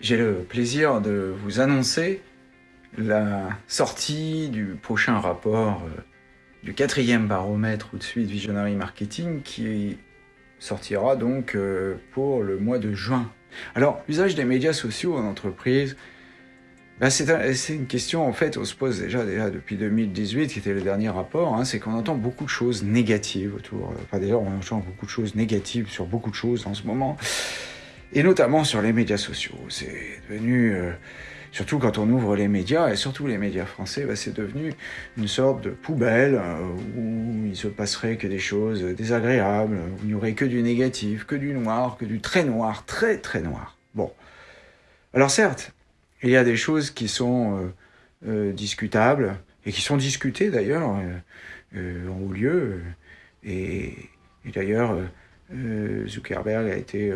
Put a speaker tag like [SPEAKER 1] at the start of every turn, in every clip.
[SPEAKER 1] J'ai le plaisir de vous annoncer la sortie du prochain rapport euh, du quatrième baromètre ou de suite Visionary Marketing qui sortira donc euh, pour le mois de juin. Alors, l'usage des médias sociaux en entreprise, ben, c'est une question en fait, on se pose déjà, depuis 2018, qui était le dernier rapport, hein, c'est qu'on entend beaucoup de choses négatives autour. Enfin d'ailleurs, on entend beaucoup de choses négatives sur beaucoup de choses en ce moment et notamment sur les médias sociaux. C'est devenu, euh, surtout quand on ouvre les médias, et surtout les médias français, bah, c'est devenu une sorte de poubelle euh, où il se passerait que des choses désagréables, où il n'y aurait que du négatif, que du noir, que du très noir, très très noir. Bon. Alors certes, il y a des choses qui sont euh, discutables, et qui sont discutées d'ailleurs en haut lieu, et, et d'ailleurs Zuckerberg a été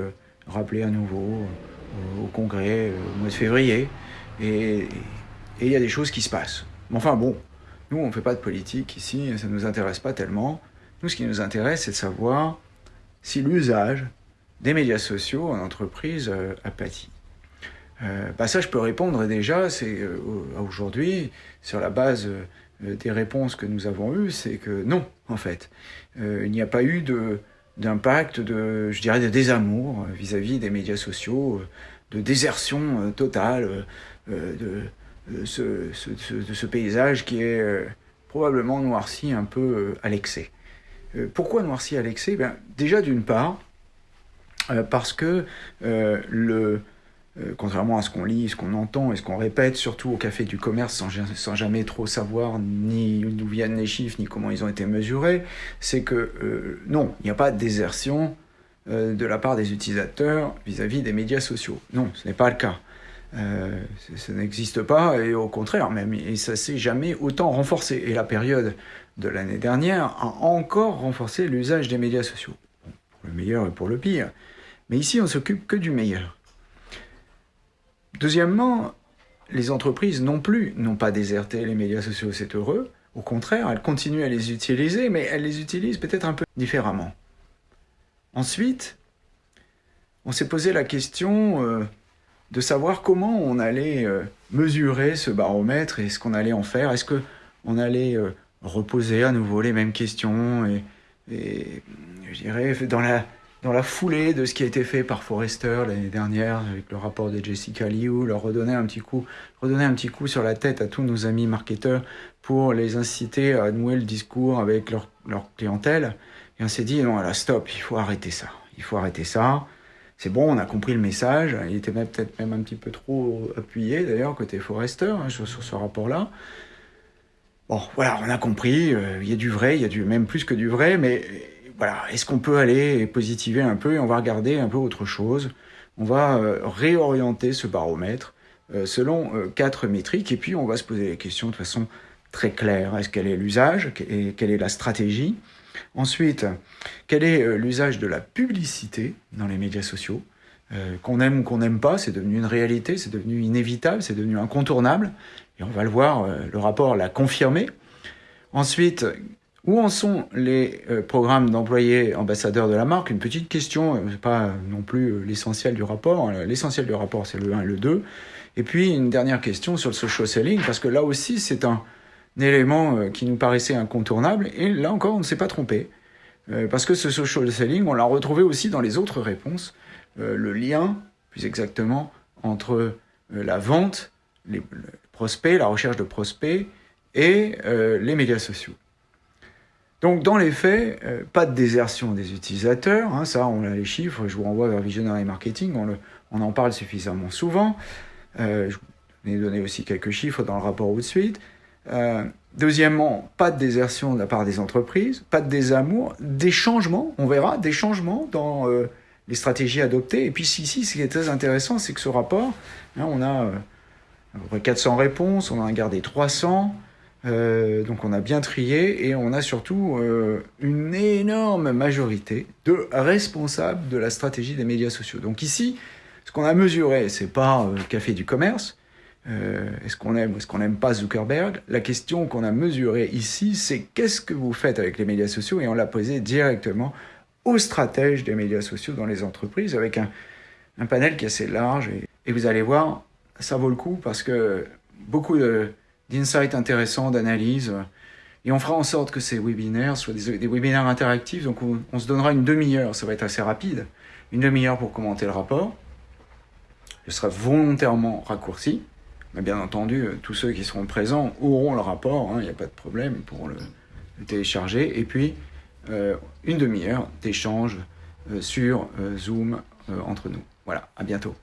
[SPEAKER 1] rappelé à nouveau euh, au Congrès euh, au mois de février. Et il y a des choses qui se passent. Mais enfin bon, nous on ne fait pas de politique ici, ça ne nous intéresse pas tellement. Nous ce qui nous intéresse c'est de savoir si l'usage des médias sociaux en entreprise euh, a pâti. bah ça je peux répondre déjà, c'est aujourd'hui, sur la base des réponses que nous avons eues, c'est que non, en fait. il n'y a pas eu de, d'impact, de, je dirais, de désamour vis-à-vis des médias sociaux, de désertion euh, totale euh, de, ce, de ce paysage qui est euh, probablement noirci un peu à l'excès. Pourquoi noirci à l'excès? Ben, Déjà d'une part, parce que le, euh, contrairement à ce qu'on lit, ce qu'on entend et ce qu'on répète, surtout au café du commerce, sans, jamais trop savoir ni d'où viennent les chiffres, ni comment ils ont été mesurés, c'est que euh, non, il n'y a pas de désertion euh, de la part des utilisateurs vis-à-vis des médias sociaux. Non, ce n'est pas le cas. ça n'existe pas, et au contraire même, et ça s'est jamais autant renforcé. Et la période de l'année dernière a encore renforcé l'usage des médias sociaux, pour le meilleur et pour le pire. Mais ici, on s'occupe que du meilleur. Deuxièmement, les entreprises non plus n'ont pas déserté les médias sociaux, c'est heureux. Au contraire, elles continuent à les utiliser, mais elles les utilisent peut-être un peu différemment. Ensuite, on s'est posé la question euh, de savoir comment on allait euh, mesurer ce baromètre et ce qu'on allait en faire. Est-ce qu'on allait euh, reposer à nouveau les mêmes questions et, et je dirais, dans la, dans la foulée de ce qui a été fait par Forrester l'année dernière avec le rapport de Jessica Liu, leur redonner un petit coup, redonner un petit coup sur la tête à tous nos amis marketeurs pour les inciter à nouer le discours avec leur, leur clientèle. Et on s'est dit non, là stop, il faut arrêter ça, il faut arrêter ça. C'est bon, on a compris le message. Il était peut-être même un petit peu trop appuyé d'ailleurs côté Forrester hein, sur, ce rapport-là. Bon, voilà, on a compris. Euh, il y a du vrai, il y a du même plus que du vrai, mais voilà, est-ce qu'on peut aller positiver un peu et on va regarder un peu autre chose? On va euh, réorienter ce baromètre euh, selon euh, quatre métriques et puis on va se poser les questions de façon très claire. Est-ce quel est l'usage et quelle est la stratégie? Ensuite, quel est l'usage de la publicité dans les médias sociaux? Qu'on aime ou qu'on n'aime pas, c'est devenu une réalité, c'est devenu inévitable, c'est devenu incontournable. Et on va le voir, le rapport l'a confirmé. Ensuite, où en sont les euh, programmes d'employés ambassadeurs de la marque? Une petite question, euh, pas non plus euh, l'essentiel du rapport. Hein. L'essentiel du rapport, c'est le 1 et le 2. Et puis une dernière question sur le social selling, parce que là aussi, c'est un, élément qui nous paraissait incontournable. Et là encore, on ne s'est pas trompé. parce que ce social selling, on l'a retrouvé aussi dans les autres réponses. le lien, plus exactement, entre la vente, les prospects, la recherche de prospects et les médias sociaux. Donc dans les faits, euh, pas de désertion des utilisateurs, hein, ça on a les chiffres, je vous renvoie vers Visionary Marketing, on, en parle suffisamment souvent, euh, je vous ai donné aussi quelques chiffres dans le rapport ou de suite. Euh, deuxièmement, pas de désertion de la part des entreprises, pas de désamour, des changements, on verra, des changements dans euh, les stratégies adoptées. Et puis ici, ce qui est très intéressant, c'est que ce rapport, hein, on a à peu près 400 réponses, on en a gardé 300, euh, donc on a bien trié et on a surtout euh, une énorme majorité de responsables de la stratégie des médias sociaux. Donc ici, ce qu'on a mesuré, c'est pas euh, le café du commerce, est-ce qu'on aime ou est-ce qu'on n'aime pas Zuckerberg? La question qu'on a mesurée ici, c'est qu'est-ce que vous faites avec les médias sociaux? Et on l'a posé directement aux stratèges des médias sociaux dans les entreprises avec un, panel qui est assez large et Et vous allez voir, ça vaut le coup parce que beaucoup d'insights intéressants, d'analyses. Et on fera en sorte que ces webinaires soient des, webinaires interactifs. Donc on, se donnera une demi-heure, ça va être assez rapide. Une demi-heure pour commenter le rapport. Ce sera volontairement raccourci. Mais bien entendu, tous ceux qui seront présents auront le rapport, hein, il n'y a pas de problème pour le, télécharger. Et puis, euh, une demi-heure d'échange euh, sur euh, Zoom entre nous. Voilà, à bientôt.